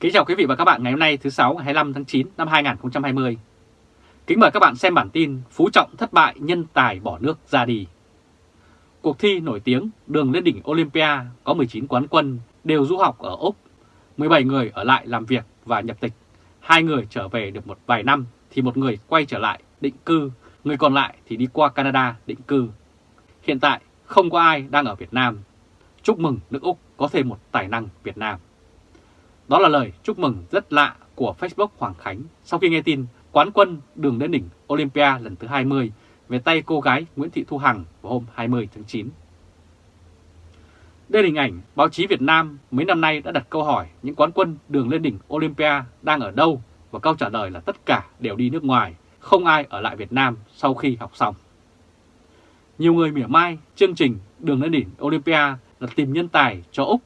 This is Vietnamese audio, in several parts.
Kính chào quý vị và các bạn ngày hôm nay thứ 6 ngày 25 tháng 9 năm 2020. Kính mời các bạn xem bản tin Phú Trọng thất bại nhân tài bỏ nước ra đi. Cuộc thi nổi tiếng đường lên đỉnh Olympia có 19 quán quân đều du học ở Úc, 17 người ở lại làm việc và nhập tịch, hai người trở về được một vài năm thì một người quay trở lại định cư, người còn lại thì đi qua Canada định cư. Hiện tại không có ai đang ở Việt Nam. Chúc mừng nước Úc có thêm một tài năng Việt Nam. Đó là lời chúc mừng rất lạ của Facebook Hoàng Khánh sau khi nghe tin quán quân đường lên đỉnh Olympia lần thứ 20 về tay cô gái Nguyễn Thị Thu Hằng vào hôm 20 tháng 9. Đây là hình ảnh báo chí Việt Nam mấy năm nay đã đặt câu hỏi những quán quân đường lên đỉnh Olympia đang ở đâu và câu trả lời là tất cả đều đi nước ngoài, không ai ở lại Việt Nam sau khi học xong. Nhiều người mỉa mai chương trình đường lên đỉnh Olympia là tìm nhân tài cho Úc,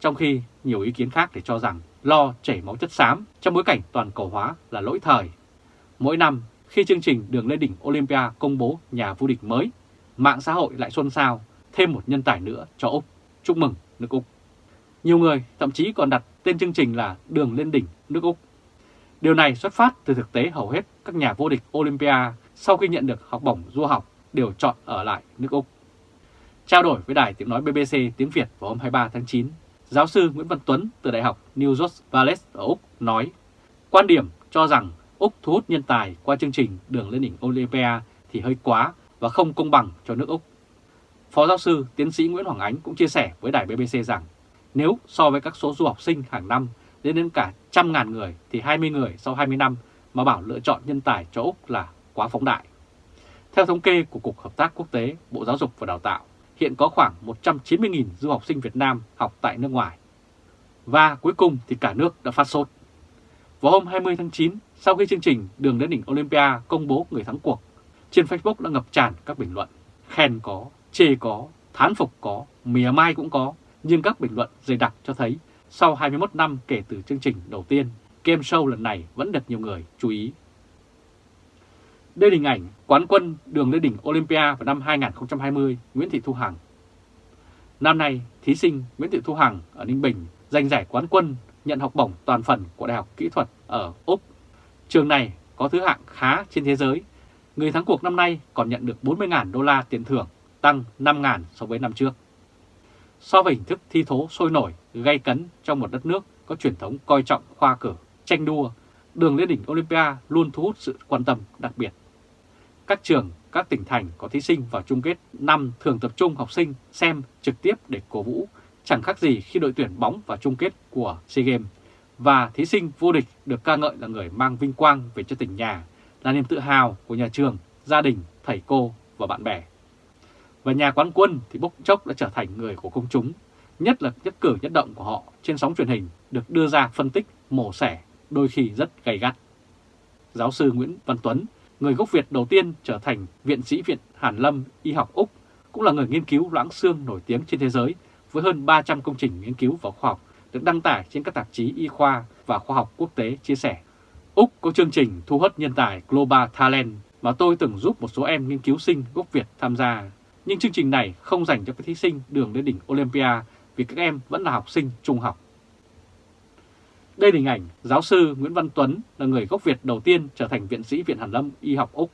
trong khi nhiều ý kiến khác để cho rằng lo chảy máu chất xám trong bối cảnh toàn cầu hóa là lỗi thời. Mỗi năm khi chương trình đường lên đỉnh Olympia công bố nhà vô địch mới, mạng xã hội lại xôn xao thêm một nhân tài nữa cho Úc. Chúc mừng nước Úc. Nhiều người thậm chí còn đặt tên chương trình là đường lên đỉnh nước Úc. Điều này xuất phát từ thực tế hầu hết các nhà vô địch Olympia sau khi nhận được học bổng du học đều chọn ở lại nước Úc. Trao đổi với đài tiếng nói BBC tiếng Việt vào hôm 23 tháng 9, giáo sư Nguyễn Văn Tuấn từ Đại học New South Wales ở Úc nói quan điểm cho rằng Úc thu hút nhân tài qua chương trình đường lên đỉnh Olympia thì hơi quá và không công bằng cho nước Úc. Phó giáo sư tiến sĩ Nguyễn Hoàng Ánh cũng chia sẻ với đài BBC rằng nếu so với các số du học sinh hàng năm lên đến cả trăm ngàn người thì 20 người sau 20 năm mà bảo lựa chọn nhân tài cho Úc là quá phóng đại. Theo thống kê của Cục Hợp tác Quốc tế, Bộ Giáo dục và Đào tạo, hiện có khoảng 190.000 du học sinh Việt Nam học tại nước ngoài. Và cuối cùng thì cả nước đã phát sốt. Vào hôm 20 tháng 9, sau khi chương trình Đường đến đỉnh Olympia công bố người thắng cuộc, trên Facebook đã ngập tràn các bình luận. Khen có, chê có, thán phục có, mỉa mai cũng có, nhưng các bình luận dày đặc cho thấy sau 21 năm kể từ chương trình đầu tiên, game show lần này vẫn được nhiều người chú ý. Đây là hình ảnh quán quân đường lên đỉnh Olympia vào năm 2020 Nguyễn Thị Thu Hằng. Năm nay, thí sinh Nguyễn Thị Thu Hằng ở Ninh Bình giành giải quán quân nhận học bổng toàn phần của Đại học Kỹ thuật ở Úc. Trường này có thứ hạng khá trên thế giới. Người thắng cuộc năm nay còn nhận được 40.000 đô la tiền thưởng, tăng 5.000 so với năm trước. So với hình thức thi thố sôi nổi, gay cấn trong một đất nước có truyền thống coi trọng khoa cử, tranh đua, đường lên đỉnh Olympia luôn thu hút sự quan tâm đặc biệt. Các trường, các tỉnh thành có thí sinh vào chung kết năm thường tập trung học sinh xem trực tiếp để cổ vũ, chẳng khác gì khi đội tuyển bóng vào chung kết của SEA Games. Và thí sinh vô địch được ca ngợi là người mang vinh quang về cho tỉnh nhà, là niềm tự hào của nhà trường, gia đình, thầy cô và bạn bè. Và nhà quán quân thì bốc chốc đã trở thành người của công chúng, nhất là nhất cử nhất động của họ trên sóng truyền hình được đưa ra phân tích, mổ xẻ, đôi khi rất gay gắt. Giáo sư Nguyễn Văn Tuấn, người gốc Việt đầu tiên trở thành viện sĩ Viện Hàn Lâm Y học Úc, cũng là người nghiên cứu loãng xương nổi tiếng trên thế giới với hơn 300 công trình nghiên cứu và khoa học được đăng tải trên các tạp chí y khoa và khoa học quốc tế chia sẻ. Úc có chương trình thu hút nhân tài Global Talent mà tôi từng giúp một số em nghiên cứu sinh gốc Việt tham gia. Nhưng chương trình này không dành cho các thí sinh đường đến đỉnh Olympia vì các em vẫn là học sinh trung học. Đây là hình ảnh giáo sư Nguyễn Văn Tuấn là người gốc Việt đầu tiên trở thành viện sĩ Viện Hàn Lâm Y học Úc.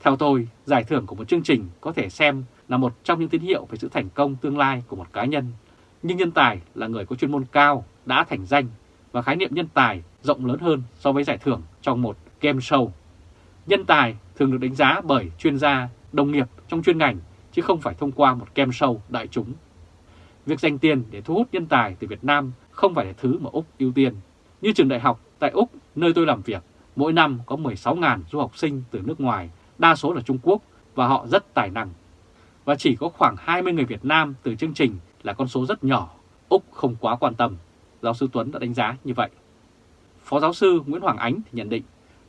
Theo tôi, giải thưởng của một chương trình có thể xem là một trong những tín hiệu về sự thành công tương lai của một cá nhân. Nhưng nhân tài là người có chuyên môn cao, đã thành danh và khái niệm nhân tài rộng lớn hơn so với giải thưởng trong một game show. Nhân tài thường được đánh giá bởi chuyên gia, đồng nghiệp trong chuyên ngành chứ không phải thông qua một game show đại chúng. Việc dành tiền để thu hút nhân tài từ Việt Nam không phải là thứ mà Úc ưu tiên. Như trường đại học tại Úc, nơi tôi làm việc, mỗi năm có 16.000 du học sinh từ nước ngoài, đa số là Trung Quốc và họ rất tài năng. Và chỉ có khoảng 20 người Việt Nam từ chương trình là con số rất nhỏ, Úc không quá quan tâm. Giáo sư Tuấn đã đánh giá như vậy. Phó giáo sư Nguyễn Hoàng Ánh thì nhận định,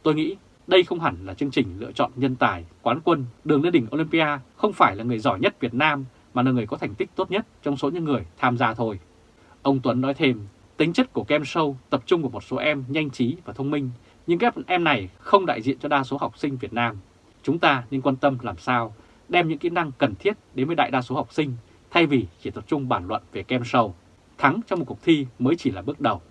tôi nghĩ đây không hẳn là chương trình lựa chọn nhân tài, quán quân, đường lên đỉnh Olympia không phải là người giỏi nhất Việt Nam mà là người có thành tích tốt nhất trong số những người tham gia thôi. Ông Tuấn nói thêm, tính chất của game show tập trung vào một số em nhanh trí và thông minh, nhưng các em này không đại diện cho đa số học sinh Việt Nam. Chúng ta nên quan tâm làm sao đem những kỹ năng cần thiết đến với đại đa số học sinh, thay vì chỉ tập trung bàn luận về game show. Thắng trong một cuộc thi mới chỉ là bước đầu.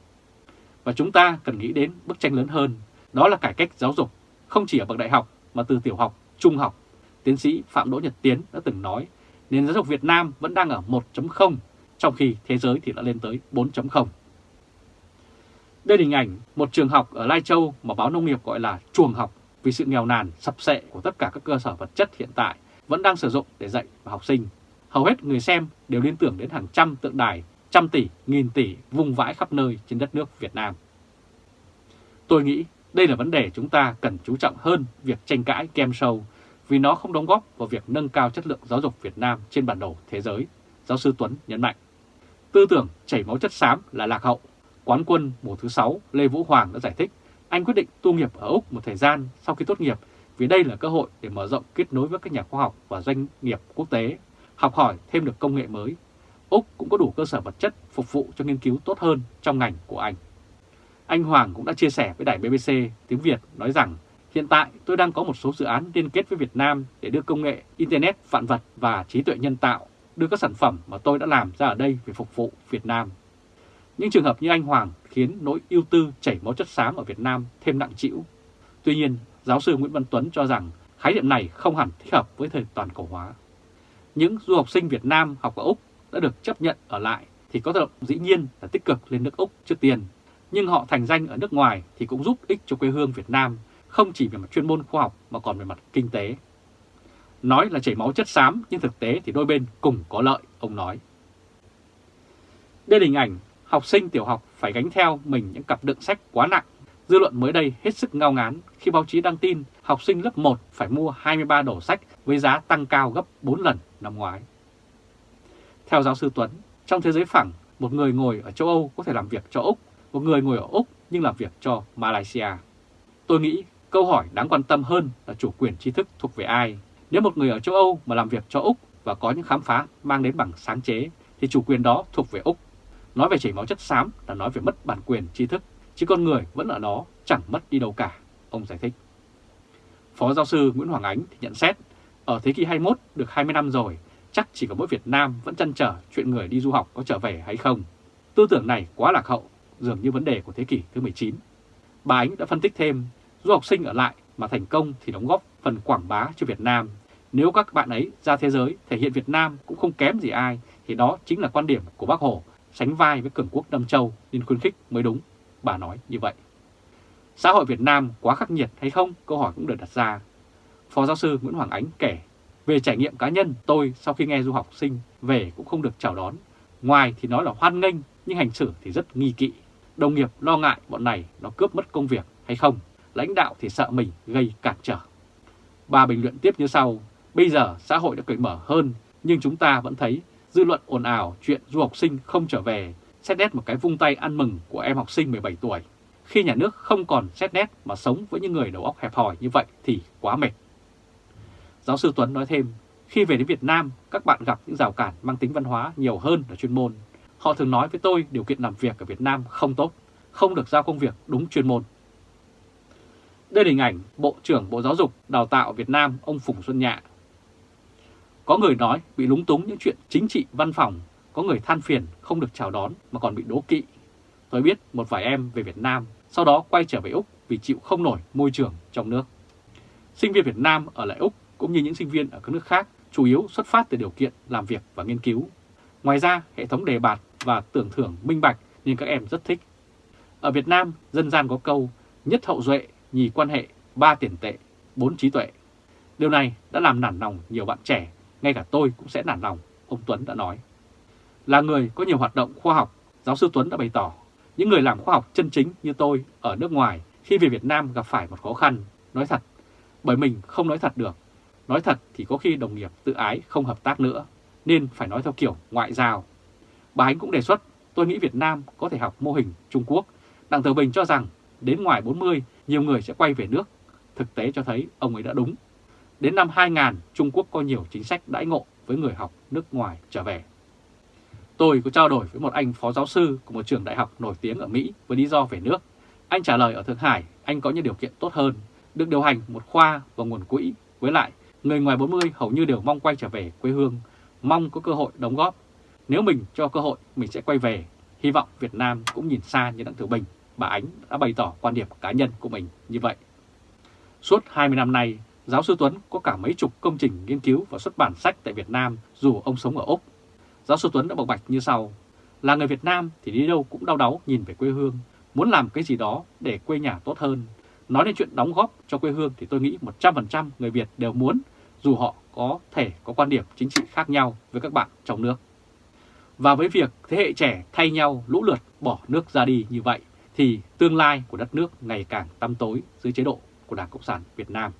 Và chúng ta cần nghĩ đến bức tranh lớn hơn, đó là cải cách giáo dục, không chỉ ở bậc đại học mà từ tiểu học, trung học. Tiến sĩ Phạm Đỗ Nhật Tiến đã từng nói, nền giáo dục Việt Nam vẫn đang ở 1.0, trong khi thế giới thì đã lên tới 4.0. Đây là hình ảnh một trường học ở Lai Châu mà báo nông nghiệp gọi là chuồng học vì sự nghèo nàn sập sệ của tất cả các cơ sở vật chất hiện tại vẫn đang sử dụng để dạy và học sinh. Hầu hết người xem đều liên tưởng đến hàng trăm tượng đài, trăm tỷ, nghìn tỷ vung vãi khắp nơi trên đất nước Việt Nam. Tôi nghĩ đây là vấn đề chúng ta cần chú trọng hơn việc tranh cãi game show vì nó không đóng góp vào việc nâng cao chất lượng giáo dục Việt Nam trên bản đồ thế giới, giáo sư Tuấn nhấn mạnh. Tư tưởng chảy máu chất xám là lạc hậu. Quán quân mùa thứ 6 Lê Vũ Hoàng đã giải thích anh quyết định tu nghiệp ở Úc một thời gian sau khi tốt nghiệp vì đây là cơ hội để mở rộng kết nối với các nhà khoa học và doanh nghiệp quốc tế, học hỏi thêm được công nghệ mới. Úc cũng có đủ cơ sở vật chất phục vụ cho nghiên cứu tốt hơn trong ngành của anh. Anh Hoàng cũng đã chia sẻ với đài BBC tiếng Việt nói rằng hiện tại tôi đang có một số dự án liên kết với Việt Nam để đưa công nghệ Internet vạn vật và trí tuệ nhân tạo đưa các sản phẩm mà tôi đã làm ra ở đây về phục vụ Việt Nam. Những trường hợp như anh Hoàng khiến nỗi ưu tư chảy máu chất xám ở Việt Nam thêm nặng trĩu. Tuy nhiên, giáo sư Nguyễn Văn Tuấn cho rằng khái niệm này không hẳn thích hợp với thời toàn cầu hóa. Những du học sinh Việt Nam học ở Úc đã được chấp nhận ở lại thì có tác động dĩ nhiên là tích cực lên nước Úc trước tiên. Nhưng họ thành danh ở nước ngoài thì cũng giúp ích cho quê hương Việt Nam, không chỉ về mặt chuyên môn khoa học mà còn về mặt kinh tế. Nói là chảy máu chất xám nhưng thực tế thì đôi bên cùng có lợi, ông nói. Đây là hình ảnh học sinh tiểu học phải gánh theo mình những cặp đựng sách quá nặng. Dư luận mới đây hết sức ngao ngán khi báo chí đăng tin học sinh lớp 1 phải mua 23 đổ sách với giá tăng cao gấp 4 lần năm ngoái. Theo giáo sư Tuấn, trong thế giới phẳng, một người ngồi ở châu Âu có thể làm việc cho Úc, một người ngồi ở Úc nhưng làm việc cho Malaysia. Tôi nghĩ câu hỏi đáng quan tâm hơn là chủ quyền tri thức thuộc về ai. Nếu một người ở châu Âu mà làm việc cho Úc và có những khám phá mang đến bằng sáng chế thì chủ quyền đó thuộc về Úc. Nói về chảy máu chất xám là nói về mất bản quyền tri thức, chứ con người vẫn ở đó chẳng mất đi đâu cả, ông giải thích. Phó giáo sư Nguyễn Hoàng Ánh thì nhận xét, ở thế kỷ 21 được 20 năm rồi, chắc chỉ có mỗi Việt Nam vẫn chăn trở chuyện người đi du học có trở về hay không. Tư tưởng này quá lạc hậu, dường như vấn đề của thế kỷ thứ 19. Bà Ánh đã phân tích thêm, du học sinh ở lại mà thành công thì đóng góp phần quảng bá cho Việt Nam. Nếu các bạn ấy ra thế giới thể hiện Việt Nam cũng không kém gì ai, thì đó chính là quan điểm của bác Hồ sánh vai với cường quốc Nam Châu nên khuyến khích mới đúng, bà nói như vậy. Xã hội Việt Nam quá khắc nghiệt hay không? Câu hỏi cũng được đặt ra. Phó giáo sư Nguyễn Hoàng Ánh kể, về trải nghiệm cá nhân tôi sau khi nghe du học sinh về cũng không được chào đón. Ngoài thì nói là hoan nghênh nhưng hành xử thì rất nghi kỵ. Đồng nghiệp lo ngại bọn này nó cướp mất công việc hay không. Lãnh đạo thì sợ mình gây cản trở. Bà bình luận tiếp như sau, bây giờ xã hội đã cởi mở hơn nhưng chúng ta vẫn thấy dư luận ồn ào chuyện du học sinh không trở về, xét nét một cái vung tay ăn mừng của em học sinh 17 tuổi. Khi nhà nước không còn xét nét mà sống với những người đầu óc hẹp hòi như vậy thì quá mệt. Giáo sư Tuấn nói thêm, khi về đến Việt Nam, các bạn gặp những rào cản mang tính văn hóa nhiều hơn là chuyên môn. Họ thường nói với tôi điều kiện làm việc ở Việt Nam không tốt, không được giao công việc đúng chuyên môn. Đây là hình ảnh Bộ trưởng Bộ Giáo dục Đào tạo Việt Nam ông Phùng Xuân Nhạ có người nói bị lúng túng những chuyện chính trị văn phòng, có người than phiền không được chào đón mà còn bị đố kỵ. Tôi biết một vài em về Việt Nam, sau đó quay trở về Úc vì chịu không nổi môi trường trong nước. Sinh viên Việt Nam ở lại Úc cũng như những sinh viên ở các nước khác chủ yếu xuất phát từ điều kiện làm việc và nghiên cứu. Ngoài ra, hệ thống đề bạt và tưởng thưởng minh bạch nên các em rất thích. Ở Việt Nam, dân gian có câu nhất hậu duệ, nhì quan hệ, ba tiền tệ, bốn trí tuệ. Điều này đã làm nản lòng nhiều bạn trẻ ngay cả tôi cũng sẽ nản lòng, ông Tuấn đã nói. Là người có nhiều hoạt động khoa học, giáo sư Tuấn đã bày tỏ, những người làm khoa học chân chính như tôi ở nước ngoài khi về Việt Nam gặp phải một khó khăn, nói thật, bởi mình không nói thật được. Nói thật thì có khi đồng nghiệp tự ái không hợp tác nữa, nên phải nói theo kiểu ngoại giao. Bà Ánh cũng đề xuất, tôi nghĩ Việt Nam có thể học mô hình Trung Quốc. Đặng Tử Bình cho rằng đến ngoài 40, nhiều người sẽ quay về nước. Thực tế cho thấy ông ấy đã đúng. Đến năm 2000, Trung Quốc có nhiều chính sách đãi ngộ với người học nước ngoài trở về. Tôi có trao đổi với một anh phó giáo sư của một trường đại học nổi tiếng ở Mỹ với lý do về nước. Anh trả lời ở Thượng Hải anh có những điều kiện tốt hơn, được điều hành một khoa và nguồn quỹ. Với lại, người ngoài 40 hầu như đều mong quay trở về quê hương, mong có cơ hội đóng góp. Nếu mình cho cơ hội, mình sẽ quay về. Hy vọng Việt Nam cũng nhìn xa như Đặng Tử Bình, bà Ánh đã bày tỏ quan điểm cá nhân của mình như vậy. Suốt 20 năm nay, giáo sư Tuấn có cả mấy chục công trình nghiên cứu và xuất bản sách tại Việt Nam dù ông sống ở Úc. Giáo sư Tuấn đã bộc bạch như sau, là người Việt Nam thì đi đâu cũng đau đáu nhìn về quê hương, muốn làm cái gì đó để quê nhà tốt hơn. Nói đến chuyện đóng góp cho quê hương thì tôi nghĩ 100% người Việt đều muốn, dù họ có thể có quan điểm chính trị khác nhau với các bạn trong nước. Và với việc thế hệ trẻ thay nhau lũ lượt bỏ nước ra đi như vậy, thì tương lai của đất nước ngày càng tăm tối dưới chế độ của Đảng Cộng sản Việt Nam.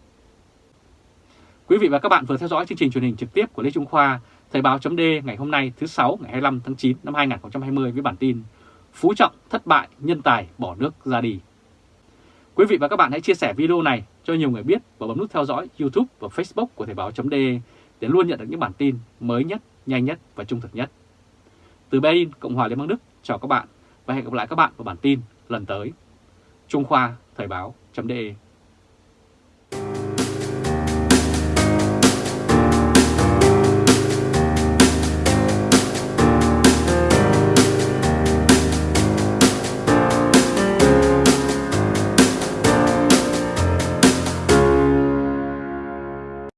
Quý vị và các bạn vừa theo dõi chương trình truyền hình trực tiếp của Lê Trung Khoa, Thời báo chấm ngày hôm nay thứ 6 ngày 25 tháng 9 năm 2020 với bản tin Phú Trọng thất bại, nhân tài bỏ nước ra đi. Quý vị và các bạn hãy chia sẻ video này cho nhiều người biết và bấm nút theo dõi YouTube và Facebook của Thời báo .d để luôn nhận được những bản tin mới nhất, nhanh nhất và trung thực nhất. Từ Berlin, Cộng hòa Liên bang Đức, chào các bạn và hẹn gặp lại các bạn vào bản tin lần tới. Trung Khoa Thời báo.de